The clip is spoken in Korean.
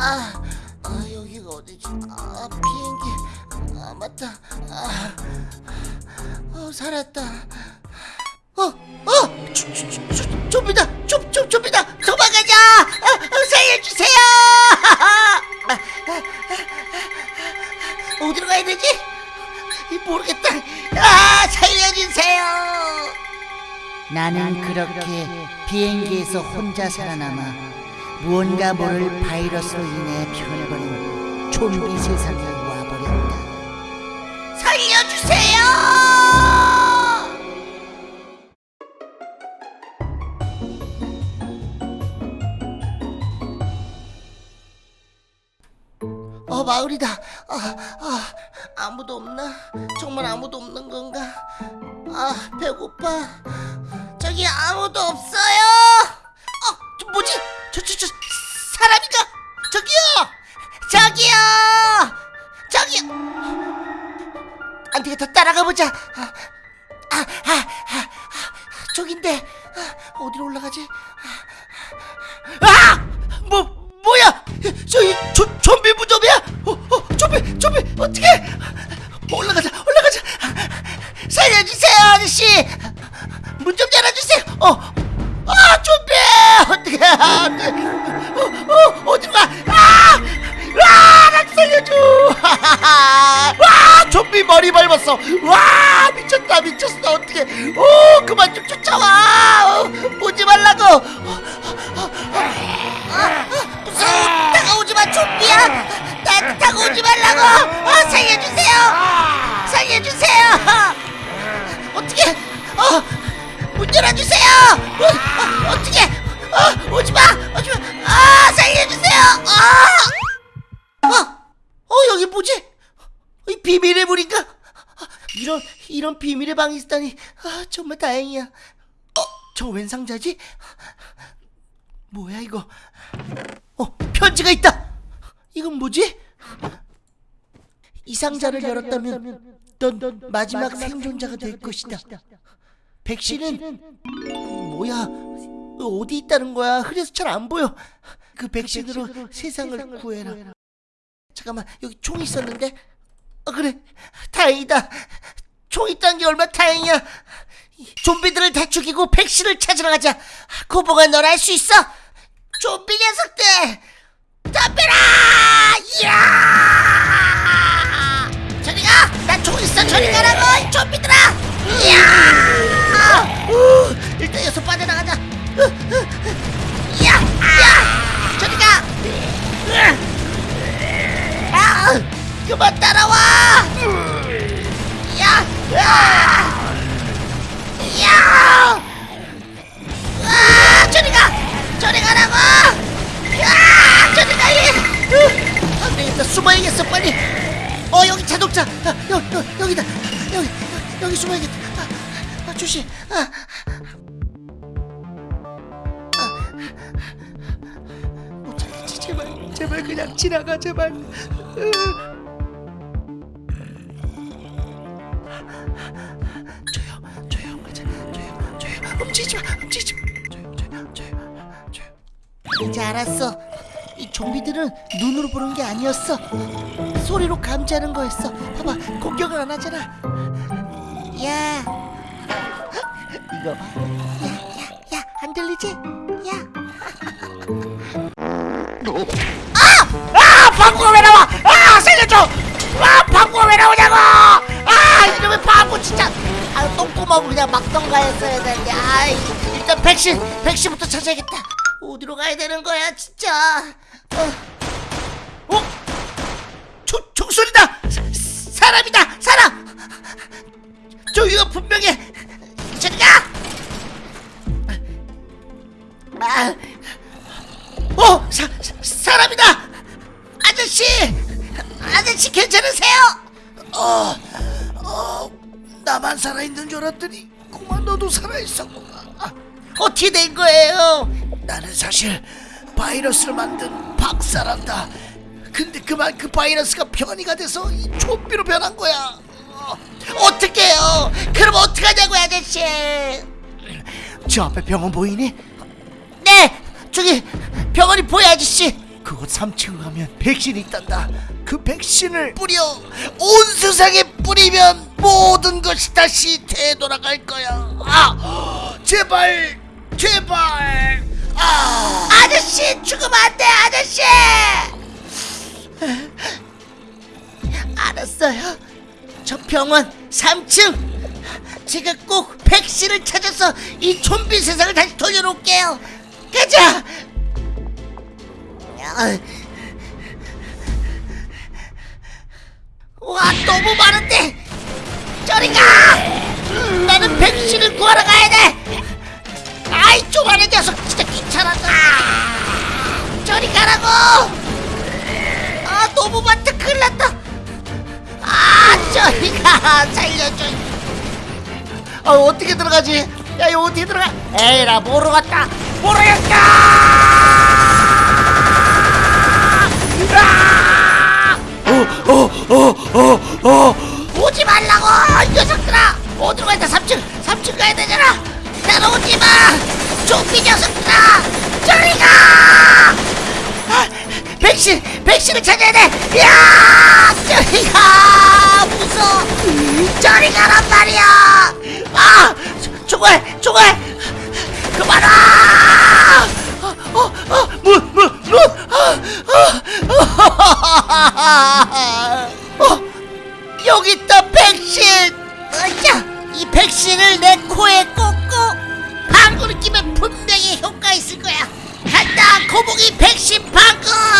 아, 아 여기가 어디지? 아 비행기. 아 맞다. 아, 어 살았다. 어, 어, 조, 조, 조, 조, 좀비다, 좀, 좀, 좀비다, 도망가자! 아, 아, 살려주세요! 아, 아, 아, 어디로 가야 되지? 이, 모르겠다. 아, 살려주세요! 나는 그렇게 비행기에서 혼자 살아남아 무언가 모를 바이러스로 인해 변해버린 좀비 세상에 와버렸다. 살려주세요! 어 마을이다. 아, 아 아무도 없나? 정말 아무도 없는 건가? 아 배고파. 저기 아무도 없어요. 어저 뭐지? 저 저 저 사람인가? 저기요. 저기요. 저기요. 안 되겠다 따라가 보자. 아, 아, 아, 아, 아, 저긴데 아, 어디로 올라가지? 아, 뭐 뭐야? 저기 조, 좀비 무좀이야? 어, 어, 좀비, 좀비 어떻게? 올라가자, 올라가자. 살려주세요, 아저씨. 어, 어디로 가? 아, 아, 나 살려줘. 와, 좀비 머리 밟았어. 와, 미쳤다, 미쳤어. 어떻게? 오, 그만 좀 쫓아와. 비밀의 물인가 이런 이런 비밀의 방이 있다니 아, 정말 다행이야 어, 저웬 상자지? 뭐야 이거? 어 편지가 있다. 이건 뭐지? 이 상자를 열었다면 넌 마지막 생존자가 될 것이다. 백신은 뭐야? 어디 있다는 거야? 흐려서 잘 안 보여. 그 백신으로 세상을 구해라. 잠깐만 여기 총 있었는데. 어 그래 다행이다. 총 있다는 게 얼마나 다행이야. 좀비들을 다 죽이고 백신을 찾으러 가자. 고봉아 널 알 수 있어? 좀비 녀석들 덤벼라! 이야! 저리 가! 나 총 있어 저리 가라고 이 좀비들아! 이야! 우, 일단 여기서 빠져나가자. 으, 으, 으. 이야! 이야! 저리 가! 으. 아! 그만 따라와! 찾겠지, 제발. 제발 그냥 지나가, 제발. 으. 조용, 조용, 가자. 조용, 조용. 움직이지 마, 움직이지 마. 조용, 조용, 조용, 조용. 이제 알았어. 이 좀비들은 눈으로 보는 게 아니었어. 소리로 감지하는 거였어. 봐봐, 공격을 안 하잖아. 야, 이거, 야, 야, 야, 안 들리지? 야. 아, 방구가 왜 나와? 아, 살려줘! 아, 방구가 왜 나오냐고! 아, 이놈의 바보 진짜! 아, 똥구멍 그냥 막던가 했어야 되는데. 아, 일단 백신, 백신부터 찾아야겠다. 어디로 가야 되는 거야, 진짜? 어, 어, 총, 총소리다! 사, 사람이다, 사람! 저기가 분명해. 아, 어, 사, 사, 사람이다! 아저씨! 아저씨 괜찮으세요? 어, 어, 나만 살아있는 줄 알았더니 그만 너도 살아있었구나. 아, 어떻게 된 거예요? 나는 사실 바이러스를 만든 박사란다. 근데 그만 그 바이러스가 변이가 돼서 이 좀비로 변한 거야. 어, 어떡해요? 그럼 어떡하냐고요, 아저씨? 저 앞에 병원 보이니? 네, 저기 병원이 보여, 아저씨. 그곳 3층 가면 백신이 있단다. 그 백신을 뿌려 온 세상에 뿌리면 모든 것이 다시 되돌아갈 거야. 아 제발 제발. 아. 아저씨 죽으면 안돼 아저씨. 알았어요. 저 병원 3층. 제가 꼭 백신을 찾아서 이 좀비 세상을 다시 돌려놓을게요 가자 아. 와 너무 많은데! 저리 가! 나는 백신을 구하러 가야 돼! 아이 쪼가는 녀석 진짜 귀찮아다! 저리 가라고! 아 너무 많다 큰일 났다! 아 저리 가 살려줘! 아 어떻게 들어가지? 야 이거 어떻게 들어가? 에이 나 모르겠다 모르겠다! 오지 말라고 이 녀석들아! 어디로 가야 돼? 3층 3층 가야 되잖아! 따라오지 마! 좀비 녀석들아! 저리 가! 아, 백신 백신을 찾아야 돼 야 저리 가! 무서워! 저리 가란 말이야! 아 조- 총알 총알 그만 와 어, 어, 어, 문, 문, 문. 아, 어, 여기 있다 백신 으쌰 이 백신을 내 코에 꽂고 방구를 끼면 분명히 효과 있을 거야 간다 거북이 백신 방구 방구